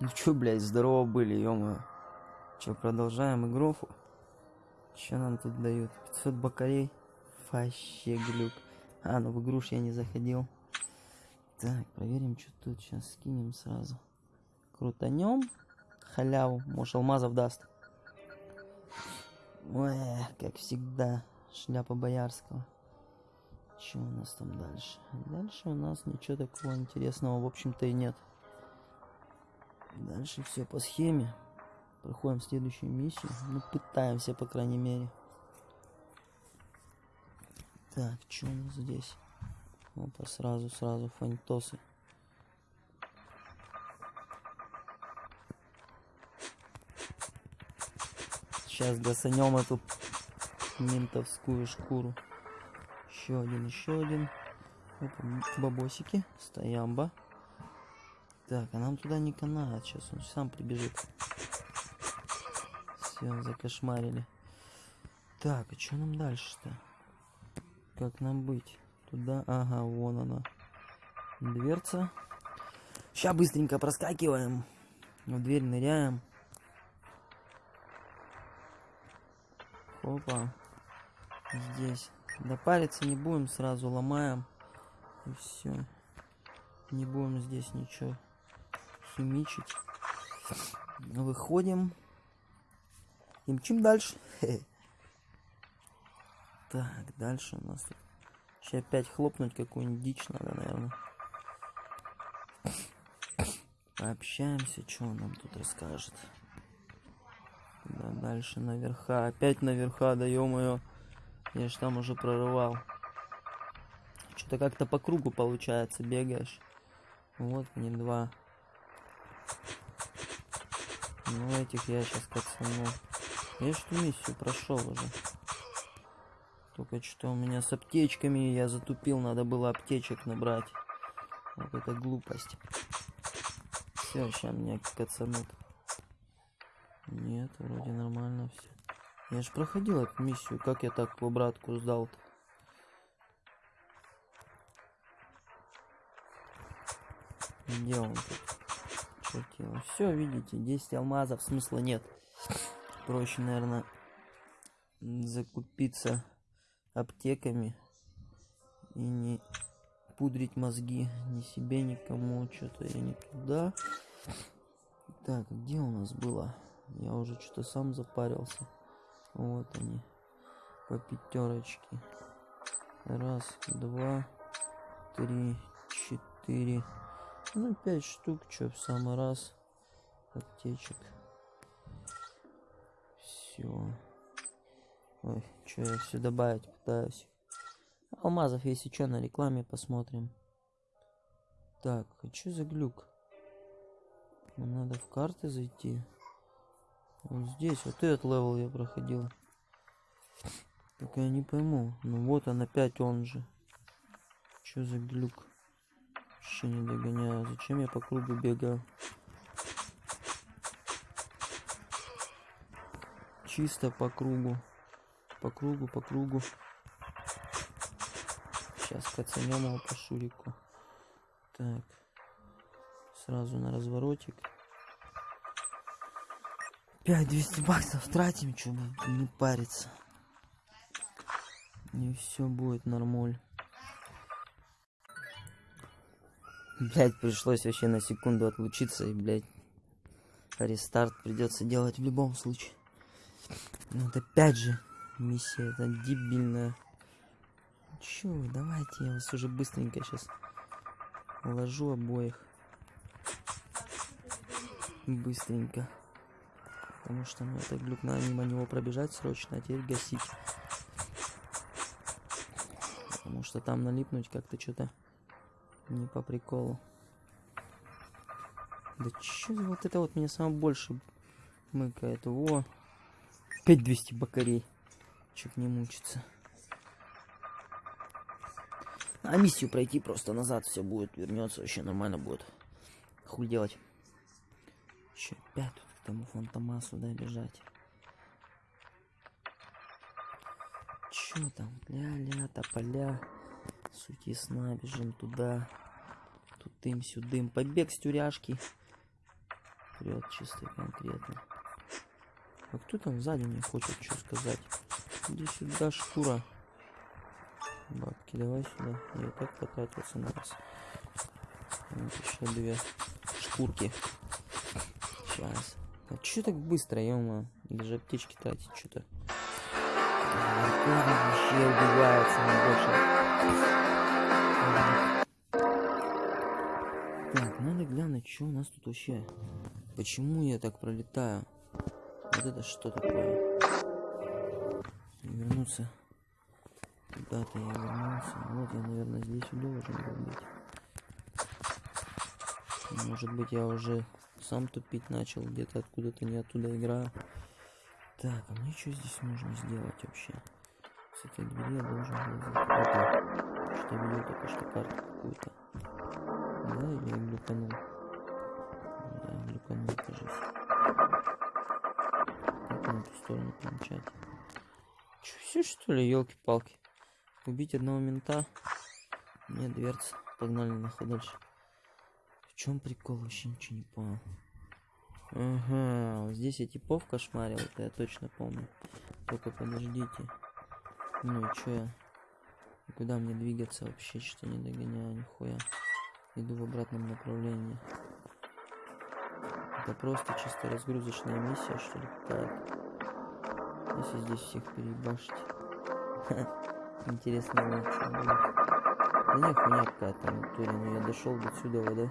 Ну чё, блядь, здорово были, ё Чё, продолжаем игру? Чё нам тут дают? 500 бакарей? Вообще глюк. А, ну в игру ж я не заходил. Так, проверим, что тут. Сейчас скинем сразу. Крутанем. Халяву. Может, алмазов даст. Ой, как всегда. Шляпа Боярского. Что у нас там дальше? Дальше у нас ничего такого интересного, в общем-то, и нет. Дальше все по схеме. Проходим следующую миссию. Ну, пытаемся, по крайней мере. Так, что у нас здесь? Опа, сразу, сразу фантосы. Сейчас досанем эту ментовскую шкуру. Еще один, еще один. Опа, бабосики. Стоямба. Так, а нам туда не канает. Сейчас он сам прибежит. Все, закошмарили. Так, а что нам дальше-то? Как нам быть? Туда, ага, вон она. Дверца. Сейчас быстренько проскакиваем. В дверь ныряем. Опа. Здесь. Допариться не будем, сразу ломаем. И все. Не будем здесь ничего химичить. Выходим. И мчим дальше. Так, дальше у нас тут. Сейчас опять хлопнуть какую-нибудь дичь надо, наверное. Пообщаемся, что он нам тут расскажет. Да, дальше наверха. Опять наверха, да ё-моё. Я ж там уже прорывал. Что-то как-то по кругу получается, бегаешь. Вот мне два. Ну, этих я сейчас кацану. Я что миссию прошел уже. Только что у меня с аптечками я затупил, надо было аптечек набрать. Вот это глупость. Все, сейчас меня кацанут. Нет, вроде нормально все. Я же проходил эту миссию, как я так обратку сдал-то? Где он тут? Чертило. Все, видите, 10 алмазов, смысла нет. Проще, наверное, закупиться аптеками и не пудрить мозги ни себе, никому. Что-то я не туда. Так, где у нас было? Я уже что-то сам запарился. Вот они. По пятерочке. Раз, два, три, четыре. Ну, пять штук, что в самый раз. Аптечек. Все. Ой, что я все добавить пытаюсь. Алмазов, если что, на рекламе посмотрим. Так, а что за глюк? Надо в карты зайти. Вот здесь, вот этот level я проходил. Так я не пойму. Ну вот он опять он же. Что за глюк? Вообще не догоняю. Зачем я по кругу бегаю? Чисто по кругу. По кругу, по кругу. Сейчас кацанем его по шурику. Так. Сразу на разворотик. 5200 баксов тратим, чтобы не париться. И все будет нормуль. Блять, пришлось вообще на секунду отлучиться и, блять, рестарт придется делать в любом случае. Ну, вот опять же, миссия это дебильная. Чё давайте я вас уже быстренько сейчас ложу обоих. Быстренько. Потому что ну, это глюк надо мимо него пробежать срочно, а теперь гасить. Потому что там налипнуть как-то что-то не по приколу. Да чё вот это вот меня самое больше мыкает. Во. 5200 бакарей. Чуть не мучиться. А миссию пройти просто назад все будет. Вернется, вообще нормально будет. Хуй делать. Че, опять тут к тому фантомасу, да, бежать. Чё там? Ля-ля, тополя. Суть ясна, бежим туда. Тут им сюдым. Побег с тюряшки. прет чисто конкретно. А кто там сзади мне хочет что сказать? Иди сюда, шкура. Бабки, давай сюда. Я так потратился на раз. Вот еще две шкурки. Сейчас. А чё так быстро, ё Даже аптечки тратить что-то. Вообще убивается больше. Так, надо глянуть, что у нас тут вообще. Почему я так пролетаю? Вот это что такое? Вернуться. Куда-то я вернулся. Вот я, наверное, здесь должен был быть. Может быть, я уже сам тупить начал, где-то откуда-то не оттуда играю. Так, а мне что здесь нужно сделать вообще? С этой двери я должен был Опа, что видел только что карту какую-то. Да, я глюканул. Да, глюканул, кажется. Как на эту сторону помчать? Че, все что ли, елки-палки? Убить одного мента? Нет, дверца. Погнали нахуй дальше чем прикол? Вообще ничего не понял. Ага, здесь я типов кошмарил, это я точно помню. Только подождите. Ну и чё я? Куда мне двигаться вообще? Что не догоняю, нихуя. Иду в обратном направлении. Это просто чисто разгрузочная миссия, что ли, какая-то. Если здесь всех перебашить. Интересно, что будет. Да не, хуйня какая-то, натуре, но я дошел до сюда, да?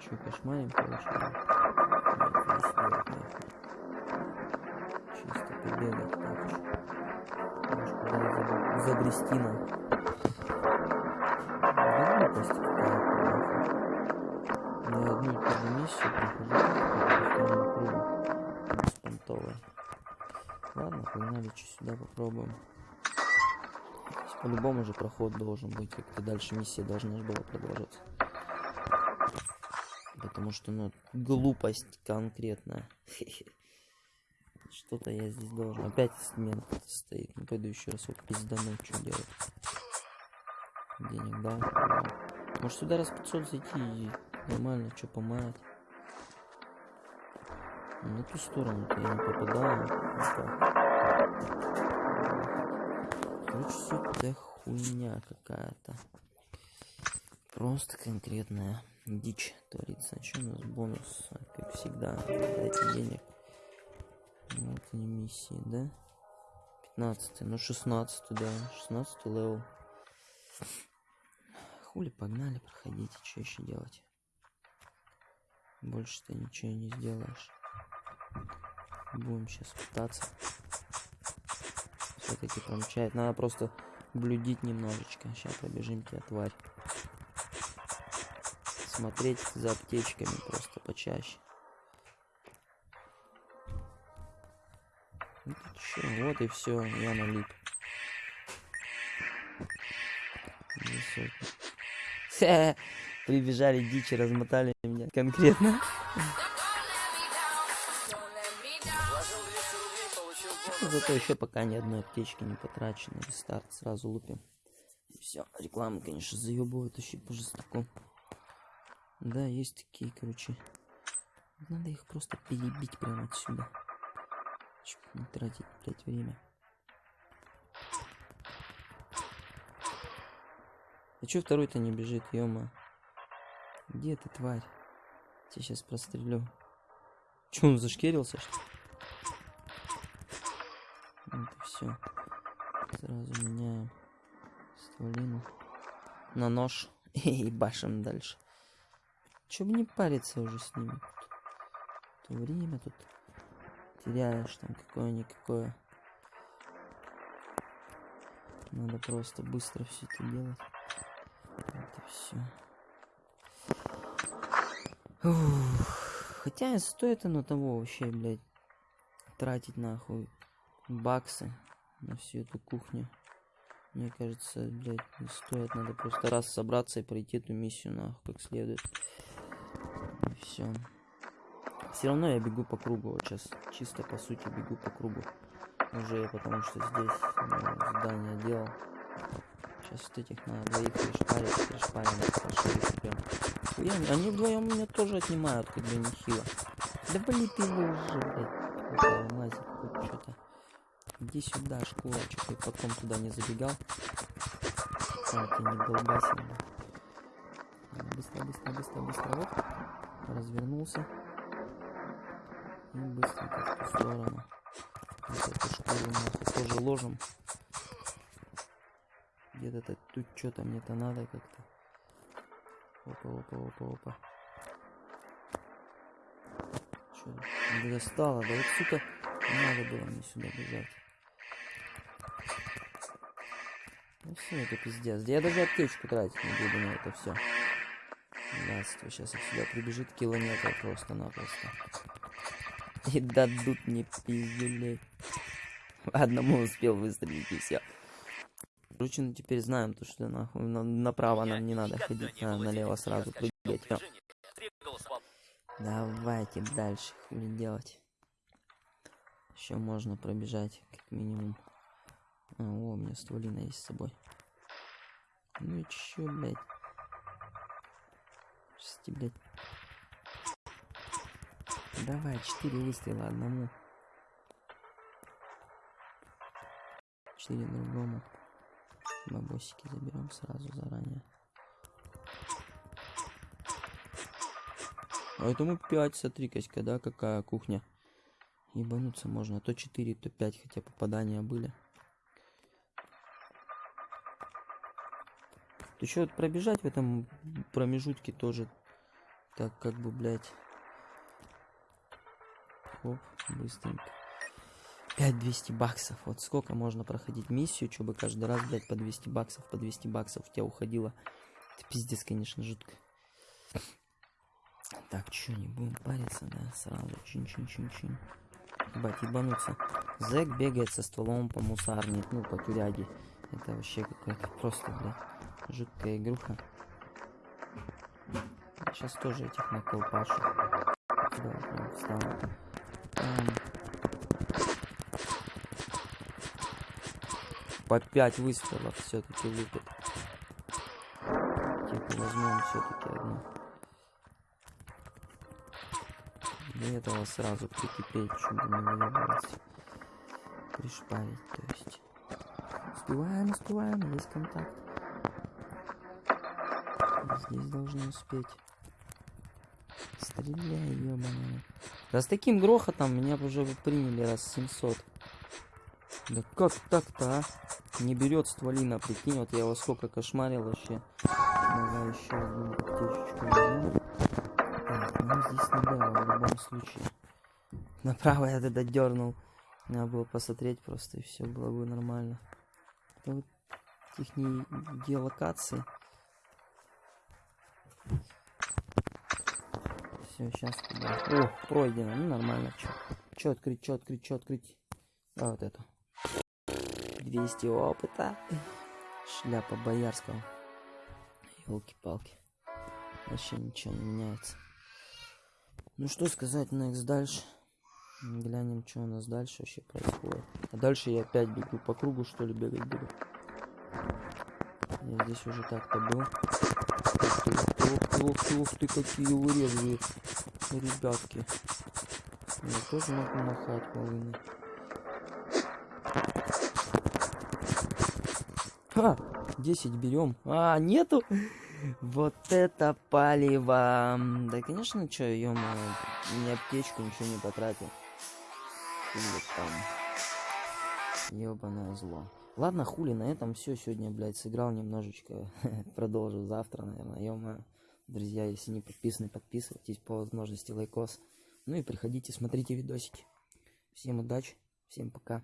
Че, кошмарим, короче? Нам. Глупость какая-то, Я одну и ту же миссию прохожу, по кругу. Беспонтовая. Ладно, погнали, что сюда попробуем. По-любому же проход должен быть, как-то дальше миссия должна была продолжаться. Потому что, ну, глупость конкретная. Что-то я здесь должен. Опять мент стоит. Ну, пойду еще раз вот пиздануть, что делать. Денег, да? Может сюда раз 500 зайти и нормально, что помаять. На ту сторону-то я не попадаю. Короче, это хуйня какая-то. Просто конкретная дичь творится. А что у нас бонус? Как всегда, дайте денег. Ну, это не миссии, да? 15 ну 16 да, 16 level. Хули, погнали, проходите, что еще делать? Больше ты ничего не сделаешь. Будем сейчас пытаться. Все-таки промчать. Надо просто блюдить немножечко. Сейчас побежим тебя, тварь смотреть за аптечками просто почаще. Вот и все, я налип. Прибежали дичи, размотали меня конкретно. Зато еще пока ни одной аптечки не потрачено. Старт сразу лупим. Все, реклама, конечно, заебывает еще по жестоку. Да, есть такие, короче. Надо их просто перебить прямо отсюда. Чтоб не тратить, блядь, время. А чё второй-то не бежит, ёма? Где ты, тварь? Тебя сейчас прострелю. Чё, он зашкерился, что ли? Вот и все. Сразу меняем стволину на нож и башим дальше. Че бы не париться уже с ними. То время тут теряешь там какое-никакое. Надо просто быстро все это делать. Это все. Хотя стоит оно того вообще, блядь, тратить нахуй баксы на всю эту кухню. Мне кажется, блядь, не стоит. Надо просто раз собраться и пройти эту миссию нахуй как следует все. Все равно я бегу по кругу вот сейчас. Чисто по сути бегу по кругу. Уже потому что здесь ну, здание делал. Сейчас вот этих на двоих перешпарить, перешпарим, пошли прям. Я, они вдвоем меня тоже отнимают, как бы нехило. Да блин ты его уже, что-то. Иди сюда, школа, что ты потом туда не забегал. Там ты не долбасил. Быстро, быстро, быстро, быстро, вот. Развернулся. И быстренько в ту сторону. Вот эту шкуру нахуй тоже ложим. Где-то тут что-то мне-то надо как-то. Опа, опа, опа, опа. Что не достало? Да вот, сука, надо было мне сюда бежать. Ну все, это пиздец. Я даже аптечку тратить не буду на это все. Братство, сейчас их сюда прибежит километр просто-напросто. И дадут мне пиздюлей. Одному успел выстрелить и все. Короче, ну теперь знаем, то, что нахуй на, направо нам не надо ходить, а налево сразу прыгать. Всё. Давайте дальше, хули делать. Еще можно пробежать, как минимум. А, о, у меня стволина есть с собой. Ну и чё, блядь? Шести, блядь. Давай, четыре выстрела одному. Четыре другому. Бабосики заберем сразу заранее. А этому 5, смотри, Каська, да, какая кухня. Ебануться можно. То 4, то 5, хотя попадания были. То еще вот пробежать в этом промежутке тоже так как бы, блядь. Оп, быстренько. 5200 баксов. Вот сколько можно проходить миссию, чтобы каждый раз, блядь, по 200 баксов, по 200 баксов у тебя уходило. Это пиздец, конечно, жутко. Так, что, не будем париться, да? Сразу чин-чин-чин-чин. Ебать, ебануться. Зэк бегает со стволом по мусарне, ну, по тюряге. Это вообще какая-то просто, блядь, жуткая игруха. Сейчас тоже этих наколпашу. Да, встану. По 5 выстрелов все-таки лупит. Типа возьмем все-таки одну. До этого сразу прикипеть, чтобы не выебалось. Пришпарить, то есть. Успеваем, успеваем, есть контакт. Здесь должны успеть. Стреляй, ебаная. Да с таким грохотом меня уже приняли раз 700. Да как так-то, а? Не берет стволина, прикинь, вот я его сколько кошмарил вообще. Давай еще одну аптечечку возьму. Так, ну здесь было в любом случае. Направо я тогда дернул. Надо было посмотреть просто, и все было бы нормально. Это вот их геолокации. Все, сейчас туда. О, пройдено. Ну нормально. Че? Че открыть, че открыть, че открыть? А, вот это. 200 опыта. Шляпа Боярского. Елки-палки. Вообще ничего не меняется. Ну что сказать, next дальше. Глянем, что у нас дальше вообще происходит. А дальше я опять бегу по кругу, что ли, бегать буду. Я здесь уже так-то был. Ух ты, ух ты, ух ты, ух ты, какие урезы, ребятки. Я тоже могу махать волыны. Ха! 10 берем. А, нету? Вот это палево. Да, конечно, что, ё ни аптечку, ничего не потратил. Или там. Ёбаное зло. Ладно, хули, на этом все. Сегодня, блядь, сыграл немножечко. Продолжу завтра, наверное. ё Друзья, если не подписаны, подписывайтесь по возможности лайкос. Ну и приходите, смотрите видосики. Всем удачи, всем пока.